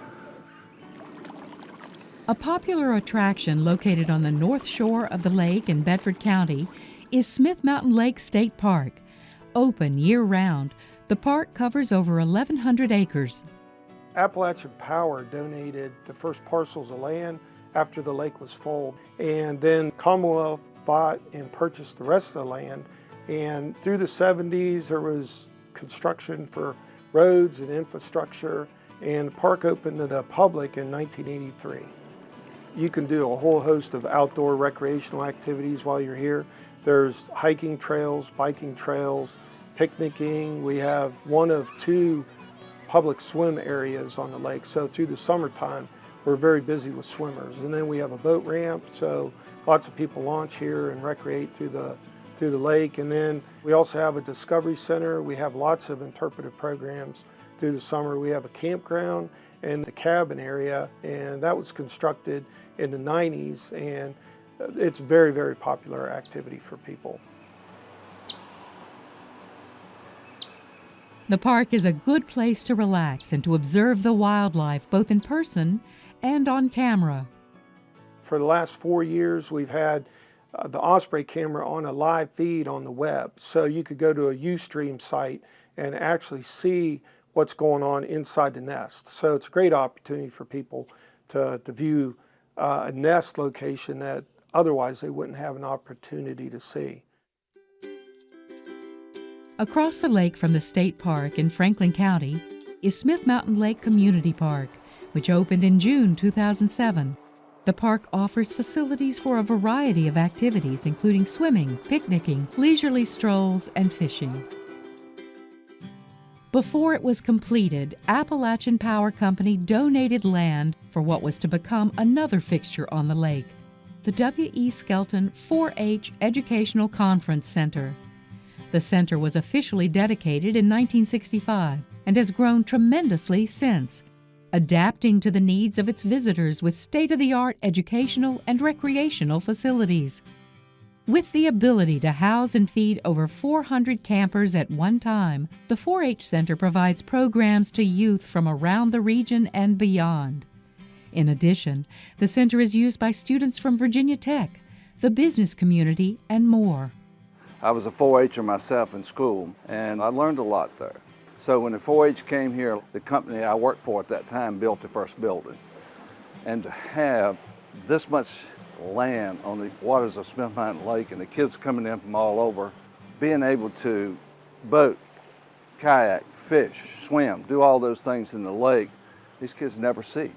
A popular attraction located on the north shore of the lake in Bedford County is Smith Mountain Lake State Park. Open year round, the park covers over 1,100 acres. Appalachian Power donated the first parcels of land after the lake was full, and then Commonwealth bought and purchased the rest of the land. And through the 70s, there was construction for roads and infrastructure, and the park opened to the public in 1983. You can do a whole host of outdoor recreational activities while you're here. There's hiking trails, biking trails, picnicking. We have one of two public swim areas on the lake. So through the summertime, we're very busy with swimmers. And then we have a boat ramp, so lots of people launch here and recreate through the through the lake. And then we also have a discovery center. We have lots of interpretive programs through the summer. We have a campground and the cabin area, and that was constructed in the 90s, and it's very, very popular activity for people. The park is a good place to relax and to observe the wildlife both in person and on camera. For the last four years, we've had uh, the Osprey camera on a live feed on the web. So you could go to a Ustream site and actually see what's going on inside the nest. So it's a great opportunity for people to, to view uh, a nest location that otherwise they wouldn't have an opportunity to see. Across the lake from the state park in Franklin County is Smith Mountain Lake Community Park, which opened in June 2007. The park offers facilities for a variety of activities, including swimming, picnicking, leisurely strolls, and fishing. Before it was completed, Appalachian Power Company donated land for what was to become another fixture on the lake, the W.E. Skelton 4 H Educational Conference Center. The center was officially dedicated in 1965 and has grown tremendously since, adapting to the needs of its visitors with state of the art educational and recreational facilities. With the ability to house and feed over 400 campers at one time, the 4 H Center provides programs to youth from around the region and beyond. In addition, the center is used by students from Virginia Tech, the business community, and more. I was a 4-H'er myself in school, and I learned a lot there. So when the 4-H came here, the company I worked for at that time built the first building. And to have this much land on the waters of Smith Mountain Lake and the kids coming in from all over, being able to boat, kayak, fish, swim, do all those things in the lake, these kids never see.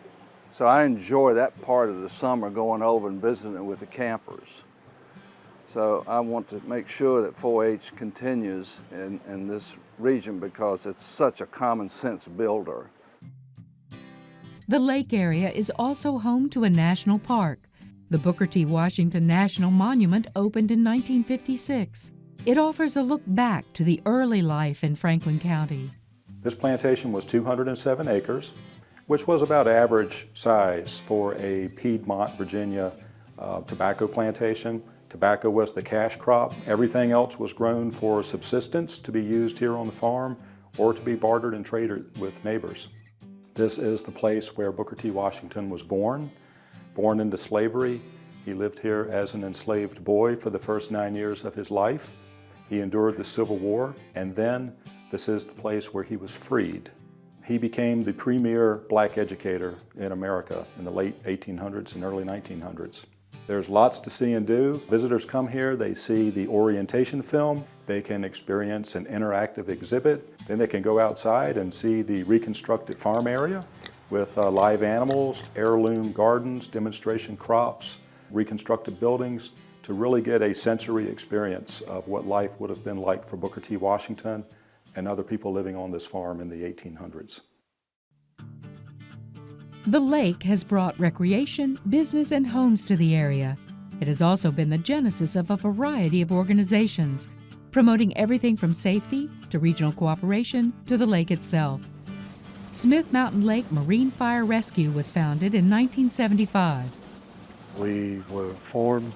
So I enjoy that part of the summer going over and visiting with the campers. So I want to make sure that 4-H continues in, in this region because it's such a common sense builder. The lake area is also home to a national park. The Booker T. Washington National Monument opened in 1956. It offers a look back to the early life in Franklin County. This plantation was 207 acres, which was about average size for a Piedmont, Virginia uh, tobacco plantation. Tobacco was the cash crop. Everything else was grown for subsistence to be used here on the farm or to be bartered and traded with neighbors. This is the place where Booker T. Washington was born. Born into slavery, he lived here as an enslaved boy for the first nine years of his life. He endured the Civil War, and then this is the place where he was freed. He became the premier black educator in America in the late 1800s and early 1900s. There's lots to see and do. Visitors come here, they see the orientation film, they can experience an interactive exhibit, then they can go outside and see the reconstructed farm area with uh, live animals, heirloom gardens, demonstration crops, reconstructed buildings to really get a sensory experience of what life would have been like for Booker T. Washington and other people living on this farm in the 1800s. The lake has brought recreation, business, and homes to the area. It has also been the genesis of a variety of organizations, promoting everything from safety to regional cooperation to the lake itself. Smith Mountain Lake Marine Fire Rescue was founded in 1975. We were formed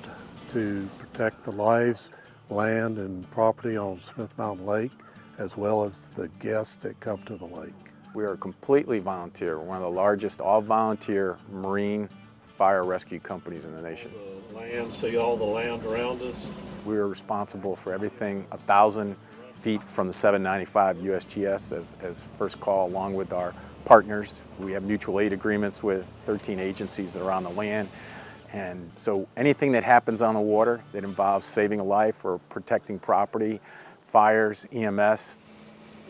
to protect the lives, land, and property on Smith Mountain Lake, as well as the guests that come to the lake. We are completely volunteer. We're one of the largest all-volunteer marine fire rescue companies in the nation. The land, see all the land around us? We are responsible for everything a thousand feet from the 795 USGS as, as first call along with our partners. We have mutual aid agreements with 13 agencies that are on the land. And so anything that happens on the water that involves saving a life or protecting property, fires, EMS.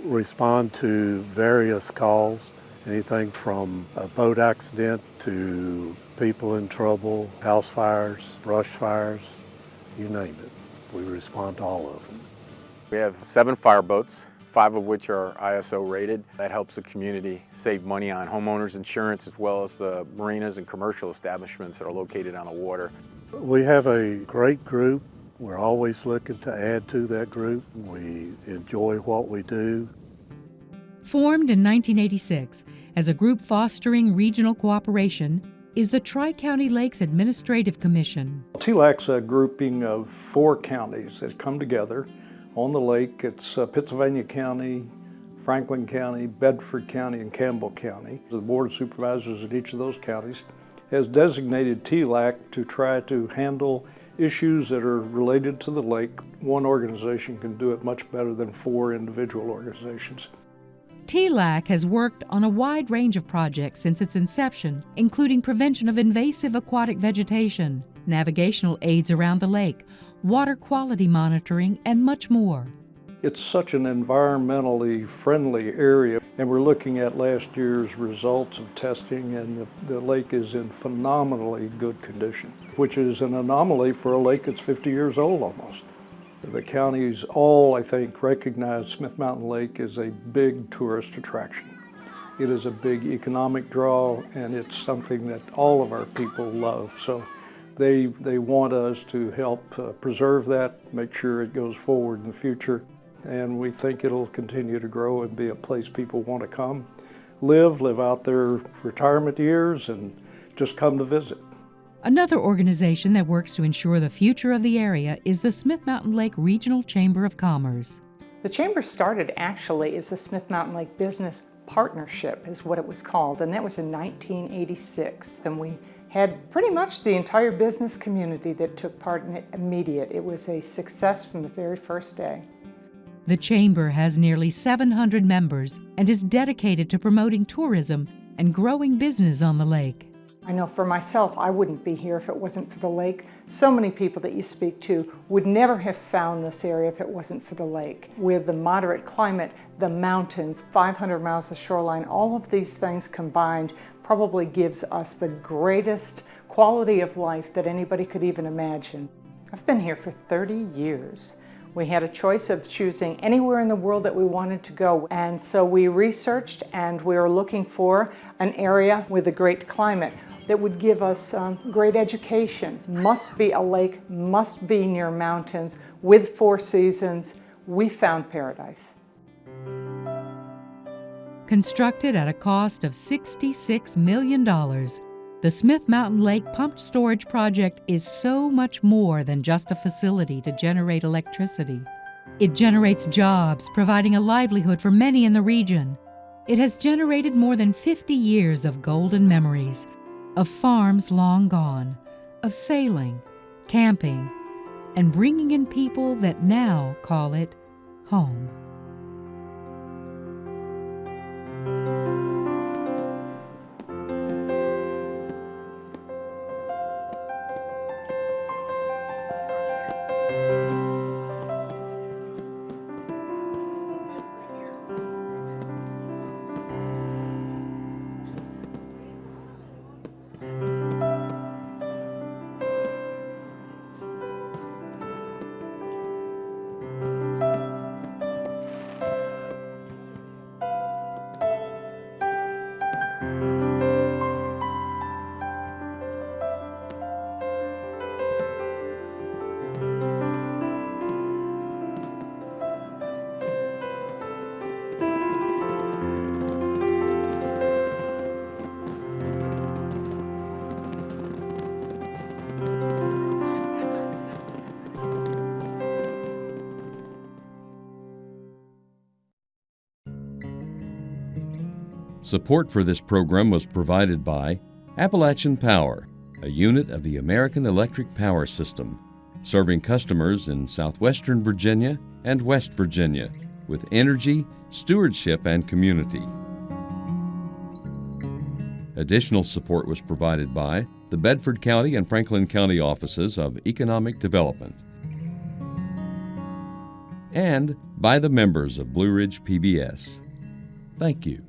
Respond to various calls, anything from a boat accident to people in trouble, house fires, brush fires, you name it. We respond to all of them. We have seven fireboats, five of which are ISO rated. That helps the community save money on homeowners insurance as well as the marinas and commercial establishments that are located on the water. We have a great group. We're always looking to add to that group. We enjoy what we do. Formed in 1986 as a group fostering regional cooperation, is the Tri-County Lakes Administrative Commission. TLAC's a grouping of four counties that come together on the lake. It's uh, Pittsylvania County, Franklin County, Bedford County, and Campbell County. The Board of Supervisors in each of those counties has designated TLAC to try to handle issues that are related to the lake. One organization can do it much better than four individual organizations. TLAC has worked on a wide range of projects since its inception, including prevention of invasive aquatic vegetation, navigational aids around the lake, water quality monitoring, and much more. It's such an environmentally friendly area, and we're looking at last year's results of testing, and the, the lake is in phenomenally good condition, which is an anomaly for a lake that's 50 years old almost. The counties all, I think, recognize Smith Mountain Lake as a big tourist attraction. It is a big economic draw, and it's something that all of our people love. So they, they want us to help uh, preserve that, make sure it goes forward in the future and we think it'll continue to grow and be a place people want to come, live, live out their retirement years, and just come to visit. Another organization that works to ensure the future of the area is the Smith Mountain Lake Regional Chamber of Commerce. The Chamber started actually as the Smith Mountain Lake Business Partnership is what it was called, and that was in 1986. And we had pretty much the entire business community that took part in it immediate. It was a success from the very first day. The Chamber has nearly 700 members and is dedicated to promoting tourism and growing business on the lake. I know for myself, I wouldn't be here if it wasn't for the lake. So many people that you speak to would never have found this area if it wasn't for the lake. With the moderate climate, the mountains, 500 miles of shoreline, all of these things combined probably gives us the greatest quality of life that anybody could even imagine. I've been here for 30 years. We had a choice of choosing anywhere in the world that we wanted to go. And so we researched and we were looking for an area with a great climate that would give us um, great education. Must be a lake, must be near mountains, with four seasons. We found paradise. Constructed at a cost of $66 million, the Smith Mountain Lake Pumped Storage Project is so much more than just a facility to generate electricity. It generates jobs, providing a livelihood for many in the region. It has generated more than 50 years of golden memories, of farms long gone, of sailing, camping, and bringing in people that now call it home. Support for this program was provided by Appalachian Power, a unit of the American Electric Power System, serving customers in southwestern Virginia and West Virginia with energy, stewardship, and community. Additional support was provided by the Bedford County and Franklin County offices of Economic Development and by the members of Blue Ridge PBS. Thank you.